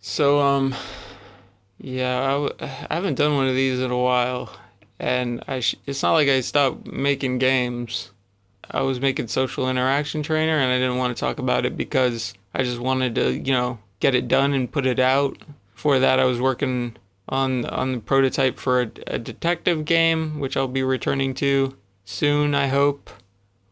So, um, yeah, I, w- I haven't done one of these in a while, and I it's not like I stopped making games. I was making social interaction trainer, and I didn't want to talk about it because I just wanted to, you know, get it done and put it out. Before that, I was working on on the prototype for a, a detective game, which I'll be returning to soon, I hope.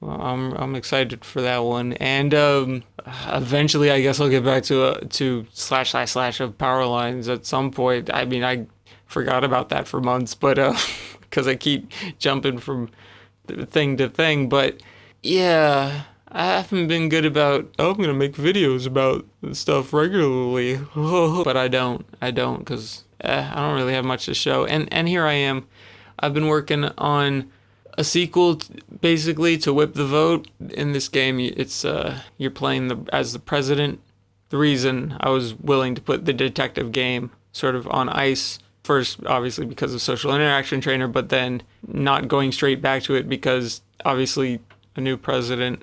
Well, I'm I'm excited for that one, and um, eventually, I guess I'll get back to uh, to slash slash slash of power lines at some point. I mean, I forgot about that for months, but uh, because I keep jumping from thing to thing, but yeah, I haven't been good about. Oh, I'm gonna make videos about stuff regularly, but I don't. I don't because eh, I don't really have much to show, and and here I am. I've been working on a sequel basically to whip the vote. In this game it's uh you're playing the as the president. The reason i was willing to put the detective game sort of on ice first obviously because of social interaction trainer but then not going straight back to it because obviously a new president.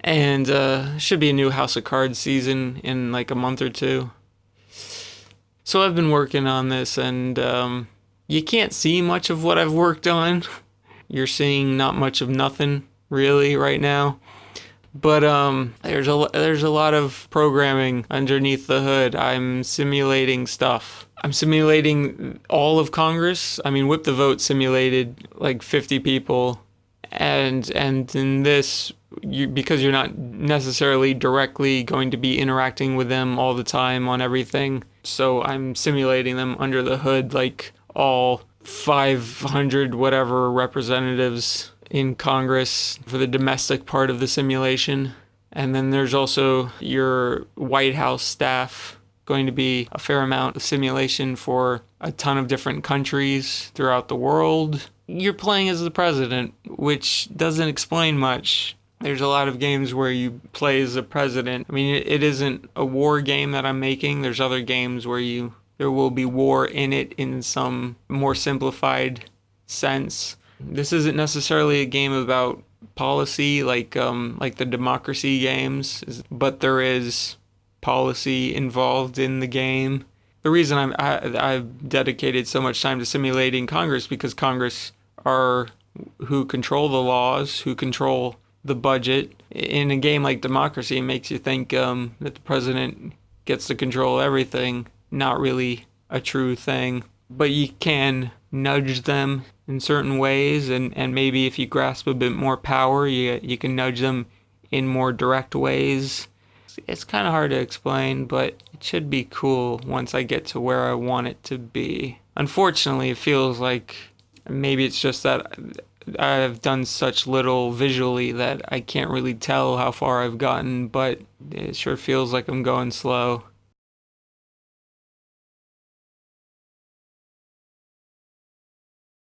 And uh should be a new house of cards season in like a month or two. So i've been working on this and um you can't see much of what i've worked on you're seeing not much of nothing really right now. But um, there's a there's a lot of programming underneath the hood. I'm simulating stuff. I'm simulating all of Congress. I mean, Whip the Vote simulated like 50 people, and and in this, you because you're not necessarily directly going to be interacting with them all the time on everything. So I'm simulating them under the hood, like all 500 whatever representatives in Congress for the domestic part of the simulation. And then there's also your White House staff going to be a fair amount of simulation for a ton of different countries throughout the world. You're playing as the president, which doesn't explain much. There's a lot of games where you play as the president. I mean, it isn't a war game that I'm making. There's other games where you there will be war in it in some more simplified sense. This isn't necessarily a game about policy like um, like the democracy games, but there is policy involved in the game. The reason I'm, I, I've dedicated so much time to simulating Congress because Congress are who control the laws, who control the budget. In a game like democracy, it makes you think um, that the president gets to control everything not really a true thing. But you can nudge them in certain ways, and, and maybe if you grasp a bit more power, you, you can nudge them in more direct ways. It's kind of hard to explain, but it should be cool once I get to where I want it to be. Unfortunately, it feels like maybe it's just that I've done such little visually that I can't really tell how far I've gotten, but it sure feels like I'm going slow.